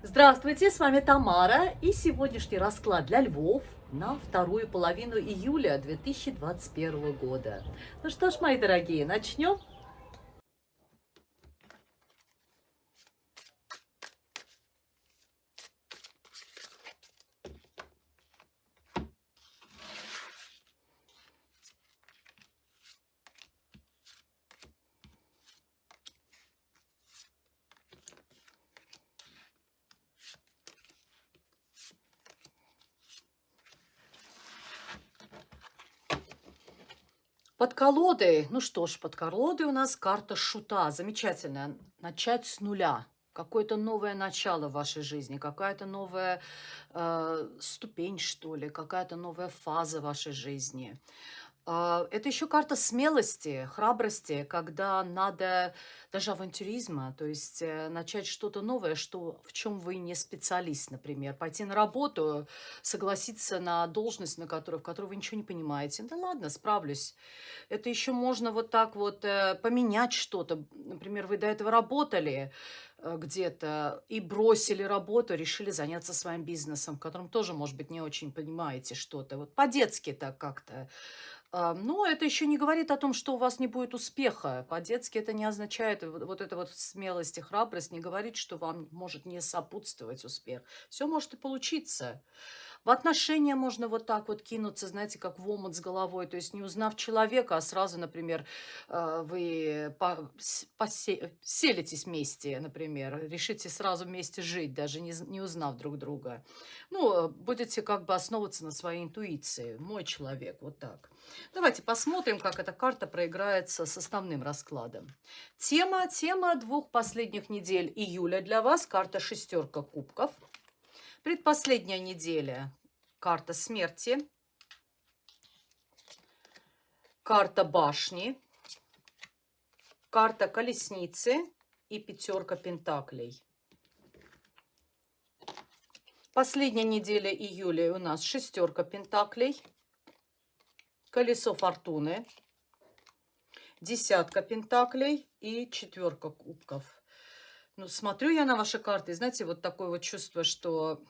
Здравствуйте, с вами Тамара и сегодняшний расклад для львов на вторую половину июля 2021 года. Ну что ж, мои дорогие, начнем? Под колодой, ну что ж, под колодой у нас карта шута. Замечательно. Начать с нуля. Какое-то новое начало в вашей жизни, какая-то новая э, ступень, что ли, какая-то новая фаза вашей жизни. А, это еще карта смелости, храбрости, когда надо даже авантюризма, то есть э, начать что-то новое, что, в чем вы не специалист, например. Пойти на работу, согласиться на должность, на которую, в которой вы ничего не понимаете. Да ладно, справлюсь. Это еще можно вот так вот э, поменять что-то. Например, вы до этого работали где-то и бросили работу, решили заняться своим бизнесом, в котором тоже, может быть, не очень понимаете что-то. Вот по-детски так как-то а, но это еще не говорит о том, что у вас не будет успеха. По-детски это не означает, вот эта вот смелость и храбрость не говорит, что вам может не сопутствовать успех. Все может и получиться. В отношения можно вот так вот кинуться, знаете, как в омут с головой. То есть не узнав человека, а сразу, например, э, вы поселитесь вместе, например, решите сразу вместе жить, даже не, не узнав друг друга. Ну, будете как бы основываться на своей интуиции. Мой человек, вот так. Давайте посмотрим, как эта карта проиграется с основным раскладом. Тема, тема двух последних недель июля для вас. Карта шестерка кубков. Предпоследняя неделя. Карта смерти. Карта башни. Карта колесницы и пятерка пентаклей. Последняя неделя июля у нас шестерка пентаклей, колесо фортуны, десятка пентаклей и четверка кубков. Ну, смотрю я на ваши карты, знаете, вот такое вот чувство, что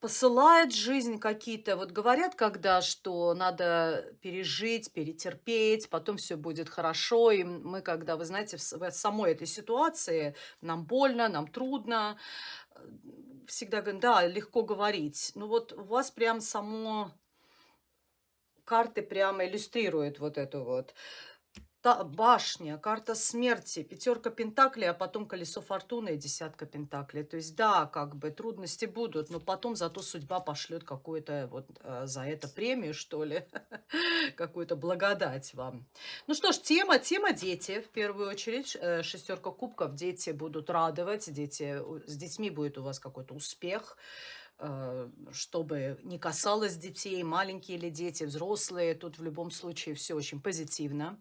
посылает жизнь какие-то, вот говорят, когда, что надо пережить, перетерпеть, потом все будет хорошо, и мы, когда, вы знаете, в самой этой ситуации, нам больно, нам трудно, всегда говорим, да, легко говорить. Ну вот у вас прям само карты прямо иллюстрируют вот эту вот та, башня, карта смерти, пятерка пентаклей, а потом колесо фортуны и десятка пентаклей. То есть, да, как бы трудности будут, но потом зато судьба пошлет какую-то вот э, за это премию, что ли, какую-то благодать вам. Ну что ж, тема, тема дети, в первую очередь, э, шестерка кубков, дети будут радовать, дети, с детьми будет у вас какой-то успех, э, чтобы не касалось детей, маленькие или дети, взрослые, тут в любом случае все очень позитивно.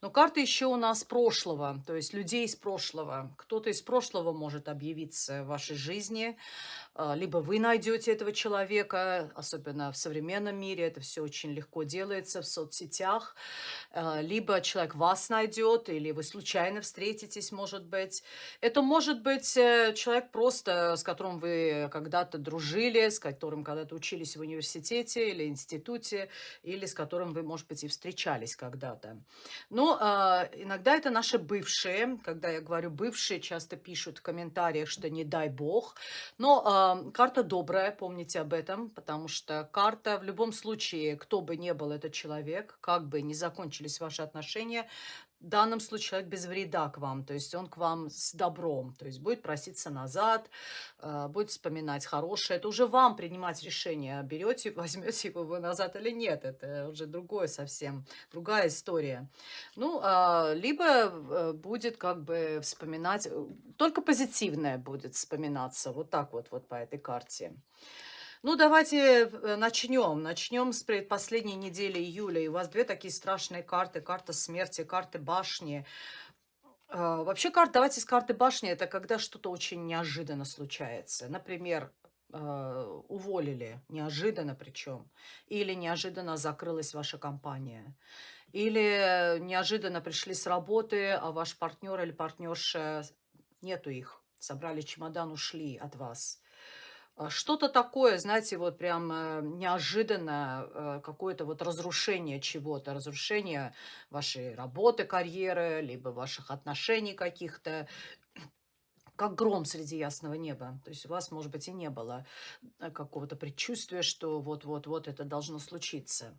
Но карта еще у нас прошлого, то есть людей из прошлого. Кто-то из прошлого может объявиться в вашей жизни, а, либо вы найдете этого человека, особенно в современном мире, это все очень легко делается в соцсетях, а, либо человек вас найдет, или вы случайно встретитесь, может быть. Это может быть э, человек просто, с которым вы когда-то дружили, с которым когда-то учились в университете или институте, или с которым вы, может быть, и встречались когда-то. Но э, иногда это наши бывшие, когда я говорю бывшие, часто пишут в комментариях, что не дай бог, но карта добрая, помните об этом, потому что карта в любом случае, кто бы ни был этот человек, как бы ни закончились ваши отношения, в данном случае человек без вреда к вам, то есть он к вам с добром, то есть будет проситься назад, э, будет вспоминать хорошее. Это уже вам принимать решение, берете, возьмете его вы назад или нет. Это уже другое совсем, другая история. Ну, а, либо э, будет как бы вспоминать, э, только позитивное будет вспоминаться, вот так вот, вот по этой карте. Ну, давайте э, начнем. Начнем с предпоследней недели июля. И у вас две такие страшные карты. Карта смерти, карты башни. А, вообще, карта, давайте с карты башни, это когда что-то очень неожиданно случается. Например, а, уволили, неожиданно причем, или неожиданно закрылась ваша компания, или неожиданно пришли с работы, а ваш партнер или партнерша, нету их. собрали чемодан, ушли от вас. А, что-то такое, знаете, вот прям э, неожиданно, э, какое-то вот разрушение чего-то, разрушение вашей работы, карьеры, либо ваших отношений каких-то, как гром среди ясного неба. То есть у вас, может быть, и не было э, какого-то предчувствия, что вот-вот-вот это должно случиться.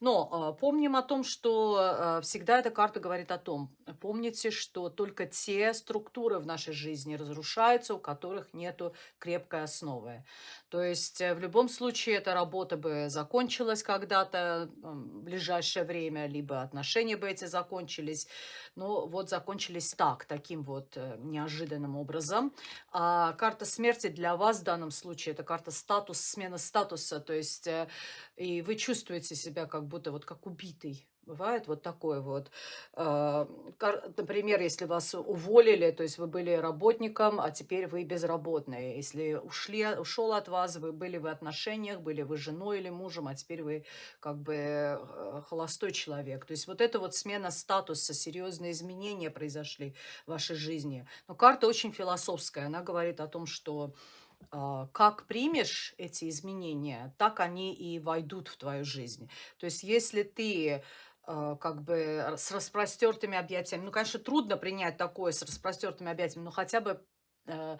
Но э, помним о том, что э, всегда эта карта говорит о том, помните, что только те структуры в нашей жизни разрушаются, у которых нету крепкой основы. То есть э, в любом случае эта работа бы закончилась когда-то в ближайшее время, либо отношения бы эти закончились. Но вот закончились так, таким вот э, неожиданным образом образом. А карта смерти для вас в данном случае это карта статус, смена статуса. То есть э, и вы чувствуете себя как будто вот как убитый. Бывает вот такое вот. А, например, если вас уволили, то есть вы были работником, а теперь вы безработные. Если ушли, ушел от вас, вы были в отношениях, были вы женой или мужем, а теперь вы как бы э, холостой человек. То есть вот это вот смена статуса, серьезные изменения произошли в вашей жизни. Но карта очень философская. Она говорит о том, что а, как примешь эти изменения, так они и войдут в твою жизнь. То есть если ты как бы с распростертыми объятиями. Ну, конечно, трудно принять такое с распростертыми объятиями, но хотя бы э,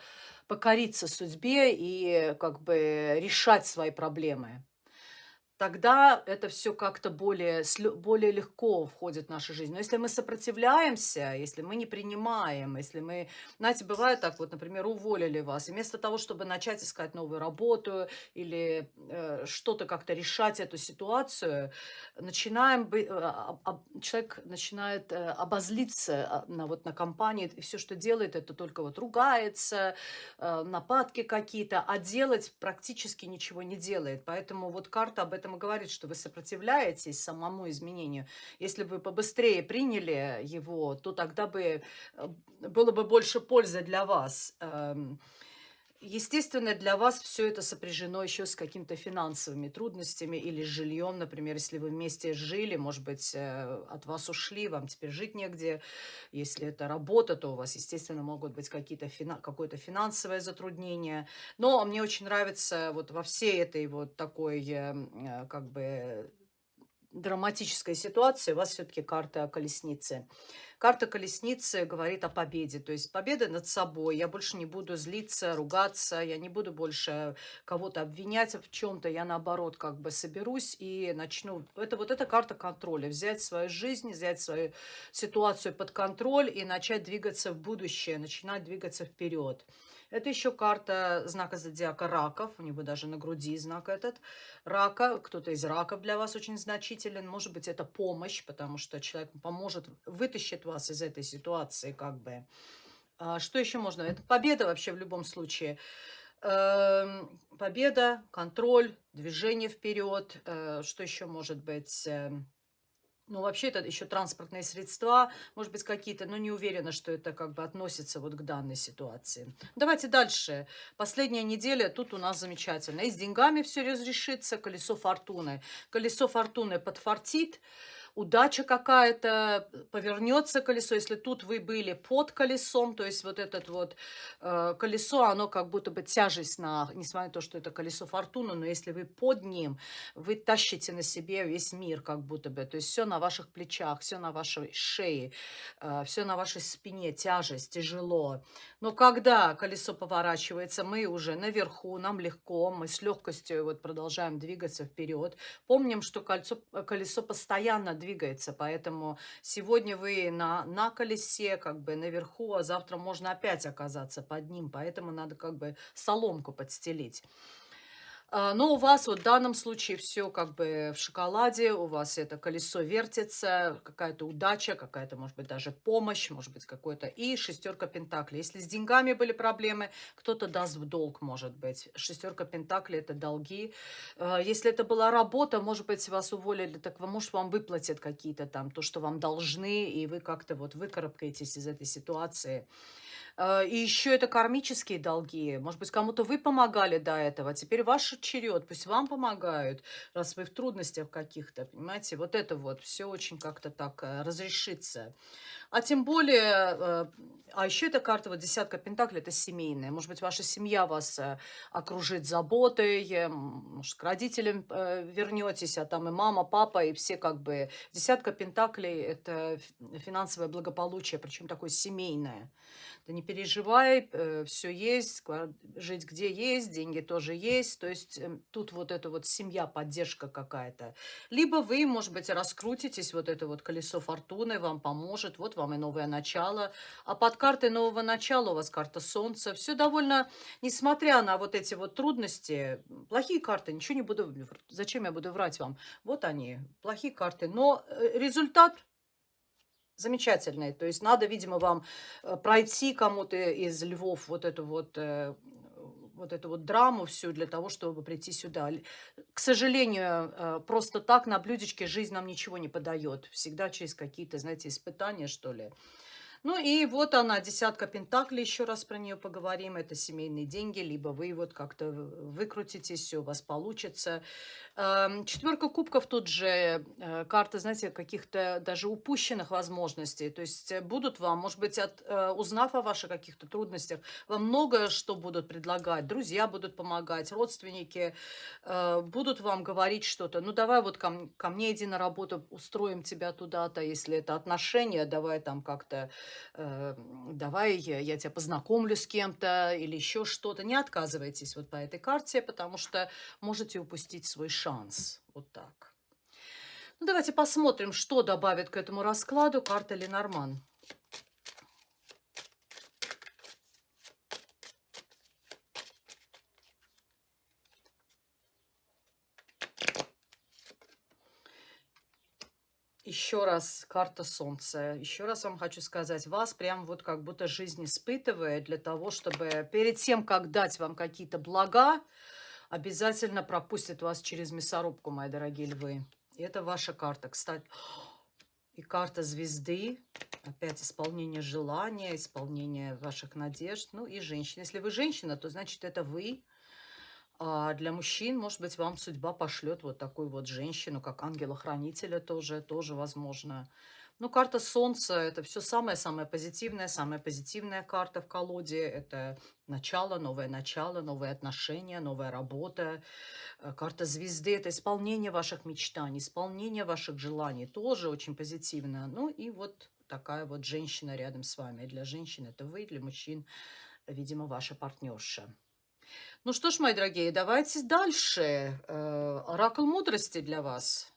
покориться судьбе и как бы решать свои проблемы тогда это все как-то более, более легко входит в нашу жизнь. Но если мы сопротивляемся, если мы не принимаем, если мы... Знаете, бывает так, вот, например, уволили вас, вместо того, чтобы начать искать новую работу или э, что-то как-то решать эту ситуацию, начинаем... Э, человек начинает э, обозлиться а, на, вот, на компании, и все, что делает, это только вот ругается, э, нападки какие-то, а делать практически ничего не делает. Поэтому вот карта об этом этом и говорит, что вы сопротивляетесь самому изменению. Если бы побыстрее приняли его, то тогда бы э, было бы больше пользы для вас. Эм, естественно, для вас все это сопряжено еще с какими-то финансовыми трудностями или с жильем, например, если вы вместе жили, может быть, э, от вас ушли, вам теперь жить негде. Если это работа, то у вас, естественно, могут быть какие-то фина какое-то финансовое затруднение. Но мне очень нравится вот во всей этой вот такой, э, э, как бы, драматической ситуации у вас все-таки карта колесницы. Карта колесницы говорит о победе, то есть победа над собой. Я больше не буду злиться, ругаться, я не буду больше кого-то обвинять в чем-то. Я наоборот как бы соберусь и начну. Это вот эта карта контроля. Взять свою жизнь, взять свою ситуацию под контроль и начать двигаться в будущее, начинать двигаться вперед. Это еще карта знака зодиака раков. У него даже на груди знак этот. Рака. Кто-то из раков для вас очень значителен. Может быть, это помощь, потому что человек поможет, вытащит вас из этой ситуации как бы. А что еще можно? Это победа вообще в любом случае. Эм, победа, контроль, движение вперед. Э, что еще может быть? Ну, вообще, это еще транспортные средства, может быть, какие-то, но не уверена, что это как бы относится вот к данной ситуации. Давайте дальше. Последняя неделя тут у нас замечательно. И с деньгами все разрешится, колесо фортуны. Колесо фортуны подфартит, удача какая-то, повернется колесо. Если тут вы были под колесом, то есть вот этот вот э, колесо, оно как будто бы тяжесть на, несмотря на то, что это колесо фортуны, но если вы под ним, вы тащите на себе весь мир как будто бы. То есть все на ваших плечах, все на вашей шее, э, все на вашей спине, тяжесть, тяжело. Но когда колесо поворачивается, мы уже наверху, нам легко, мы с легкостью вот продолжаем двигаться вперед. Помним, что кольцо, колесо постоянно двигается двигается, поэтому сегодня вы на, на колесе, как бы наверху, а завтра можно опять оказаться под ним, поэтому надо как бы соломку подстелить. А, но у вас вот в данном случае все как бы в шоколаде, у вас это колесо вертится, какая-то удача, какая-то, может быть, даже помощь, может быть, какой-то и шестерка пентаклей. Если с деньгами были проблемы, кто-то даст в долг, может быть. Шестерка пентаклей – это долги. А, если это была работа, может быть, вас уволили, так может, вам выплатят какие-то там, то, что вам должны, и вы как-то вот выкарабкаетесь из этой ситуации. Э, и еще это кармические долги. Может быть, кому-то вы помогали до этого, теперь ваш черед, пусть вам помогают, раз вы в трудностях каких-то, понимаете? Вот это вот все очень как-то так э, разрешится. А тем более, э, а еще эта карта, вот десятка пентаклей, это семейная. Может быть, ваша семья вас окружит заботой, может, к родителям вернетесь, а там и мама, папа, и все как бы... Десятка пентаклей – это финансовое благополучие, причем такое семейное. Да не переживай, э, все есть, жить где есть, деньги тоже есть. То есть э, тут вот эта вот семья, поддержка какая-то. Либо вы, может быть, раскрутитесь, вот это вот колесо фортуны вам поможет, вот вам и новое начало. А под картой нового начала у вас карта солнца. Все довольно, несмотря на вот эти вот трудности, плохие карты, ничего не буду, зачем я буду врать вам? Вот они, плохие карты. Но э, результат замечательный. То есть надо, видимо, вам э, пройти кому-то из львов вот эту вот э, вот эту вот драму всю для того, чтобы прийти сюда. К сожалению, э, просто так на блюдечке жизнь нам ничего не подает. Всегда через какие-то, знаете, испытания, что ли. Ну и вот она, десятка пентаклей, еще раз про нее поговорим. Это семейные деньги, либо вы вот как-то выкрутитесь, все у вас получится. Эм, Четверка кубков тут же э, карта, знаете, каких-то даже упущенных возможностей. То есть э, будут вам, может быть, от, э, узнав о ваших каких-то трудностях, вам многое что будут предлагать. Друзья будут помогать, родственники будут вам говорить что-то. Ну, давай вот ко, ко мне иди на работу, устроим тебя туда-то, если это отношения, давай там как-то, давай я, тебя познакомлю с кем-то или еще что-то. Не отказывайтесь вот по этой карте, потому что можете упустить свой шанс. Вот так. Ну, давайте посмотрим, что добавит к этому раскладу карта Ленорман. Еще раз карта Солнца. Еще раз вам хочу сказать, вас прям вот как будто жизнь испытывает для того, чтобы перед тем, как дать вам какие-то блага, обязательно пропустит вас через мясорубку, мои дорогие львы. И это ваша карта, кстати. И карта звезды. Опять исполнение желания, исполнение ваших надежд. Ну и женщина. Если вы женщина, то значит это вы. А для мужчин, может быть, вам судьба пошлет вот такую вот женщину, как ангела-хранителя тоже, тоже возможно. Ну, карта Солнца – это все самое-самое позитивное, самая позитивная карта в колоде. Это начало, новое начало, новые отношения, новая работа. Э, карта Звезды – это исполнение ваших мечтаний, исполнение ваших желаний. Тоже очень позитивно. Ну, и вот такая вот женщина рядом с вами. Для женщин это вы, для мужчин, видимо, ваша партнерша. Ну что ж, мои дорогие, давайте дальше. Э, оракул мудрости для вас.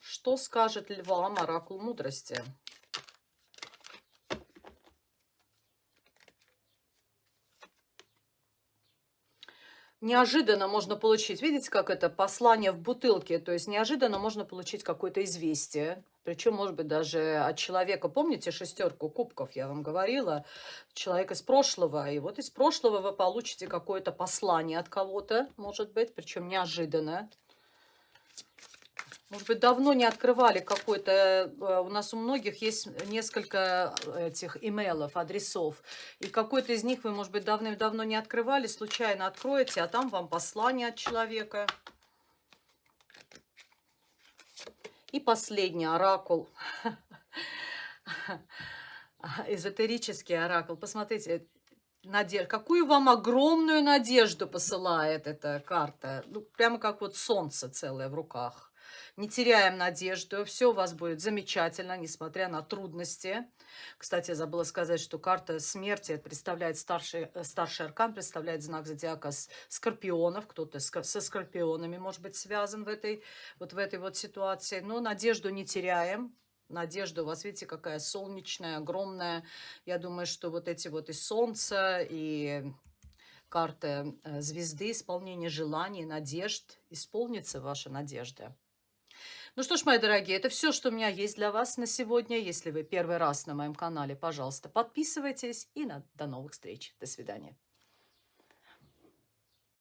Что скажет львам оракул мудрости? Неожиданно можно получить, видите, как это послание в бутылке, то есть неожиданно можно получить какое-то известие, причем, может быть, даже от человека, помните шестерку кубков, я вам говорила, человек из прошлого, и вот из прошлого вы получите какое-то послание от кого-то, может быть, причем неожиданно. Может быть, давно не открывали какой-то... Э, у нас у многих есть несколько этих имейлов, адресов. И какой-то из них вы, может быть, давным-давно не открывали, случайно откроете, а там вам послание от человека. И последний оракул. Эзотерический оракул. Посмотрите, надежд... какую вам огромную надежду посылает эта карта. Ну, прямо как вот солнце целое в руках. Не теряем надежду, все у вас будет замечательно, несмотря на трудности. Кстати, я забыла сказать, что карта смерти представляет старший, э, старший аркан, представляет знак зодиака скорпионов. Кто-то со скорпионами может быть связан в этой вот, в этой вот ситуации. Но надежду не теряем. Надежда у вас, видите, какая солнечная, огромная. Я думаю, что вот эти вот и солнце, и карта э, звезды, исполнение желаний, надежд, исполнится ваша надежда. Ну что ж, мои дорогие, это все, что у меня есть для вас на сегодня. Если вы первый раз на моем канале, пожалуйста, подписывайтесь. И на, до новых встреч. До свидания.